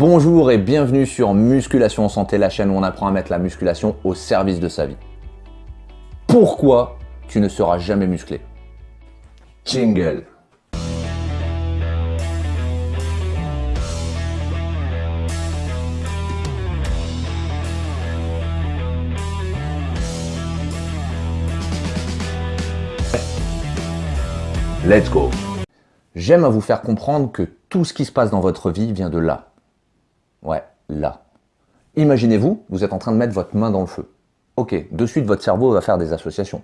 Bonjour et bienvenue sur Musculation Santé, la chaîne où on apprend à mettre la musculation au service de sa vie. Pourquoi tu ne seras jamais musclé? Jingle Let's go J'aime à vous faire comprendre que tout ce qui se passe dans votre vie vient de là. Ouais, là. Imaginez-vous, vous êtes en train de mettre votre main dans le feu. Ok, de suite votre cerveau va faire des associations.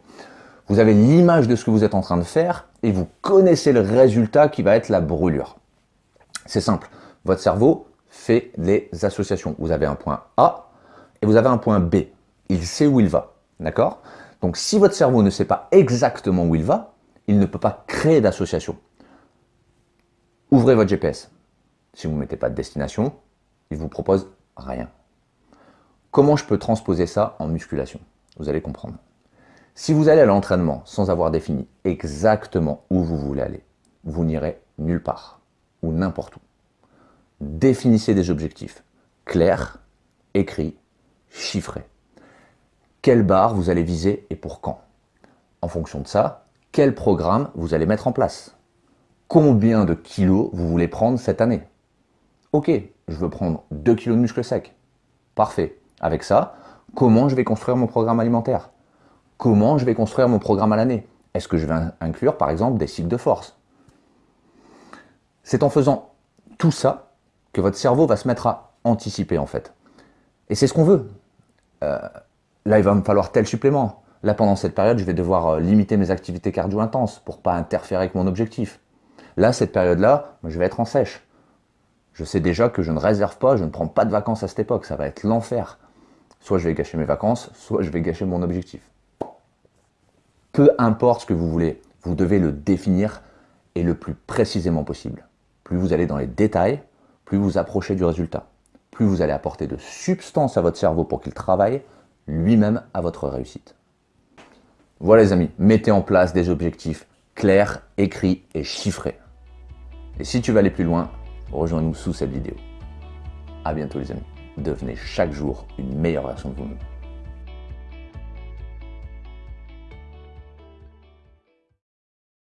Vous avez l'image de ce que vous êtes en train de faire et vous connaissez le résultat qui va être la brûlure. C'est simple, votre cerveau fait des associations. Vous avez un point A et vous avez un point B. Il sait où il va, d'accord? Donc si votre cerveau ne sait pas exactement où il va, il ne peut pas créer d'association. Ouvrez votre GPS. Si vous ne mettez pas de destination, il vous propose rien. Comment je peux transposer ça en musculation? Vous allez comprendre. Si vous allez à l'entraînement sans avoir défini exactement où vous voulez aller, vous n'irez nulle part ou n'importe où. Définissez des objectifs clairs, écrits, chiffrés. Quelle barre vous allez viser et pour quand? En fonction de ça, quel programme vous allez mettre en place? Combien de kilos vous voulez prendre cette année? Ok, je veux prendre 2 kg de muscles secs. Parfait. Avec ça, comment je vais construire mon programme alimentaire? Comment je vais construire mon programme à l'année? Est-ce que je vais inclure par exemple des cycles de force? C'est en faisant tout ça que votre cerveau va se mettre à anticiper en fait. Et c'est ce qu'on veut. Euh, là, il va me falloir tel supplément. Là, pendant cette période, je vais devoir euh, limiter mes activités cardio intenses pour pas interférer avec mon objectif. Là, cette période-là, je vais être en sèche. Je sais déjà que je ne réserve pas, je ne prends pas de vacances à cette époque, ça va être l'enfer. Soit je vais gâcher mes vacances, soit je vais gâcher mon objectif. Peu importe ce que vous voulez, vous devez le définir et le plus précisément possible. Plus vous allez dans les détails, plus vous approchez du résultat. Plus vous allez apporter de substance à votre cerveau pour qu'il travaille lui-même à votre réussite. Voilà les amis, mettez en place des objectifs clairs, écrits et chiffrés. Et si tu veux aller plus loin, rejoins-nous sous cette vidéo. A bientôt les amis. Devenez chaque jour une meilleure version de vous-même.